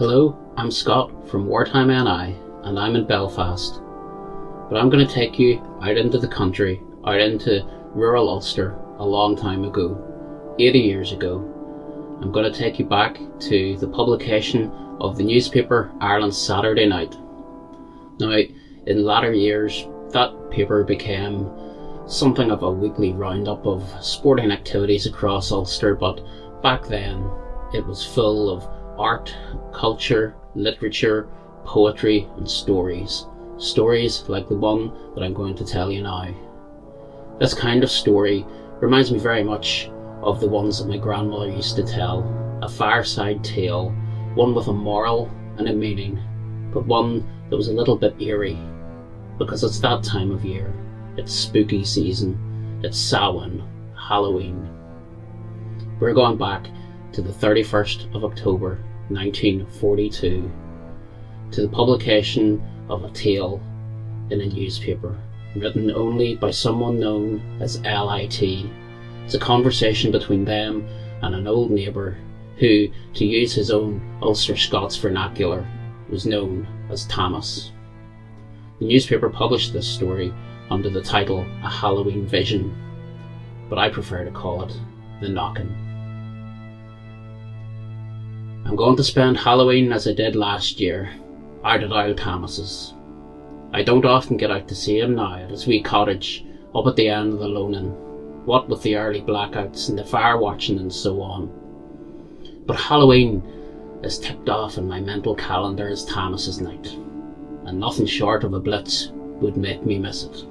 Hello, I'm Scott from Wartime NI, and I'm in Belfast. But I'm going to take you out into the country, out into rural Ulster, a long time ago, 80 years ago. I'm going to take you back to the publication of the newspaper Ireland Saturday Night. Now, in latter years, that paper became something of a weekly roundup of sporting activities across Ulster, but back then it was full of art, culture, literature, poetry, and stories. Stories like the one that I'm going to tell you now. This kind of story reminds me very much of the ones that my grandmother used to tell. A fireside tale, one with a moral and a meaning, but one that was a little bit eerie, because it's that time of year. It's spooky season. It's Samhain, Halloween. We're going back to the 31st of October 1942 to the publication of a tale in a newspaper written only by someone known as LIT. It's a conversation between them and an old neighbour who, to use his own Ulster Scots vernacular, was known as Thomas. The newspaper published this story under the title A Halloween Vision, but I prefer to call it The Knockin'. I'm going to spend Halloween as I did last year, out at Old Thomas's. I don't often get out to see him now at his wee cottage up at the end of the Loaning, what with the early blackouts and the fire watching and so on. But Halloween is tipped off in my mental calendar as Thomas's night, and nothing short of a blitz would make me miss it.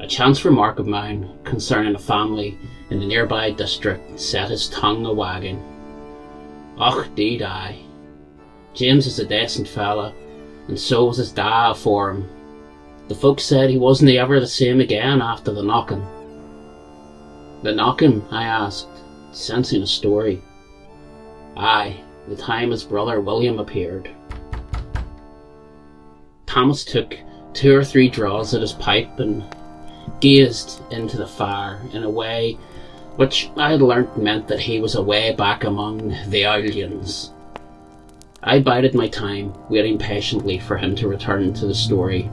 A chance remark of mine concerning a family in the nearby district set his tongue a wagging. Och, deed I. James is a decent fella, and so was his da for him. The folks said he wasn't ever the same again after the knocking. The knocking? I asked, sensing a story. Aye, the time his brother William appeared. Thomas took two or three draws at his pipe and gazed into the fire in a way which I had learnt meant that he was away back among the aliens. I bided my time, waiting patiently for him to return to the story.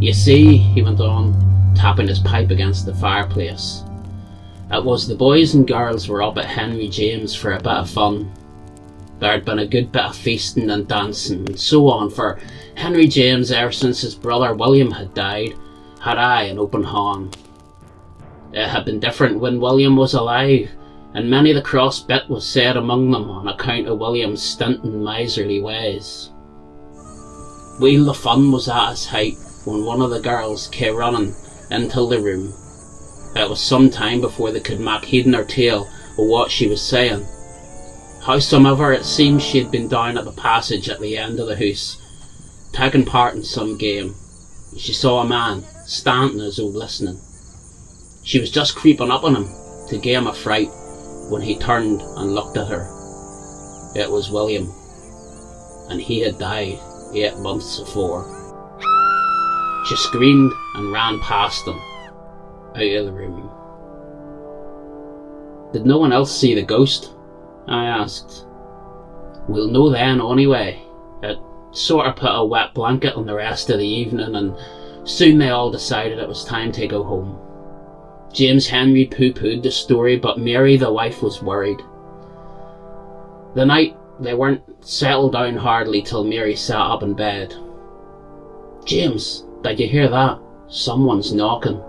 You see, he went on, tapping his pipe against the fireplace. It was the boys and girls were up at Henry James for a bit of fun. There'd been a good bit of feasting and dancing and so on, for Henry James, ever since his brother William had died, had I an open hand. It had been different when William was alive, and many the cross bit was said among them on account of William's stinting miserly ways. Wheel the fun was at its height when one of the girls came running into the room. It was some time before they could make heed nor tail of what she was saying. Howsomever, it seemed she had been down at the passage at the end of the house, taking part in some game. She saw a man standing as though listening. She was just creeping up on him to give him a fright when he turned and looked at her. It was William, and he had died eight months before. She screamed and ran past him, out of the room. Did no one else see the ghost? I asked. We'll know then anyway. It sort of put a wet blanket on the rest of the evening and soon they all decided it was time to go home. James Henry pooh-poohed the story but Mary the wife was worried. The night they weren't settled down hardly till Mary sat up in bed. James, did you hear that? Someone's knocking.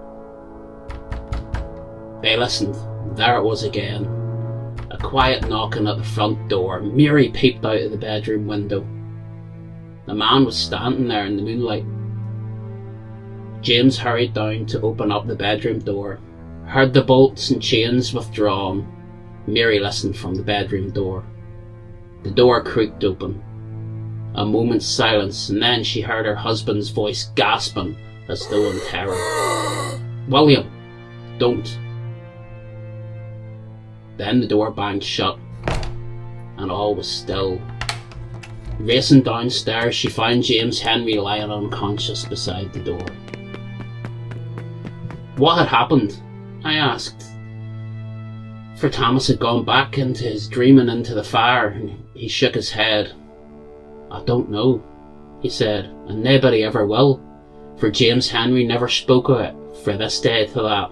They listened. There it was again. A quiet knocking at the front door. Mary peeped out of the bedroom window. The man was standing there in the moonlight. James hurried down to open up the bedroom door, heard the bolts and chains withdrawn. Mary listened from the bedroom door. The door creaked open. A moment's silence, and then she heard her husband's voice gasping as though in terror. William, don't. Then the door banged shut, and all was still. Racing downstairs, she found James Henry lying unconscious beside the door. What had happened? I asked. For Thomas had gone back into his dreaming into the fire, and he shook his head. I don't know, he said, and nobody ever will, for James Henry never spoke of it fra this day to that.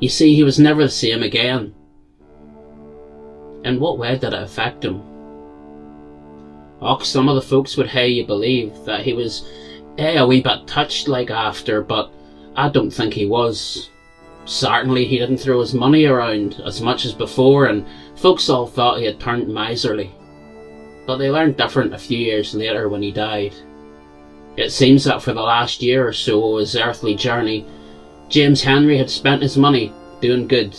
You see, he was never the same again. In what way did it affect him? Och, some of the folks would hae you believe that he was eh, a wee bit touched like after, but I don't think he was. Certainly he didn't throw his money around as much as before, and folks all thought he had turned miserly. But they learned different a few years later when he died. It seems that for the last year or so of his earthly journey, James Henry had spent his money doing good.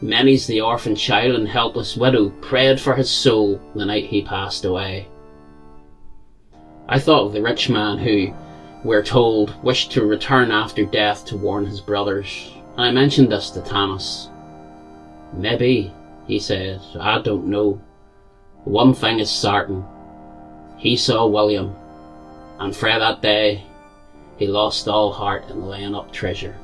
Many's the orphan child and helpless widow prayed for his soul the night he passed away. I thought of the rich man who, we're told, wished to return after death to warn his brothers, and I mentioned this to Thomas. Maybe, he said, I don't know. One thing is certain. He saw William, and frae that day he lost all heart in laying up treasure.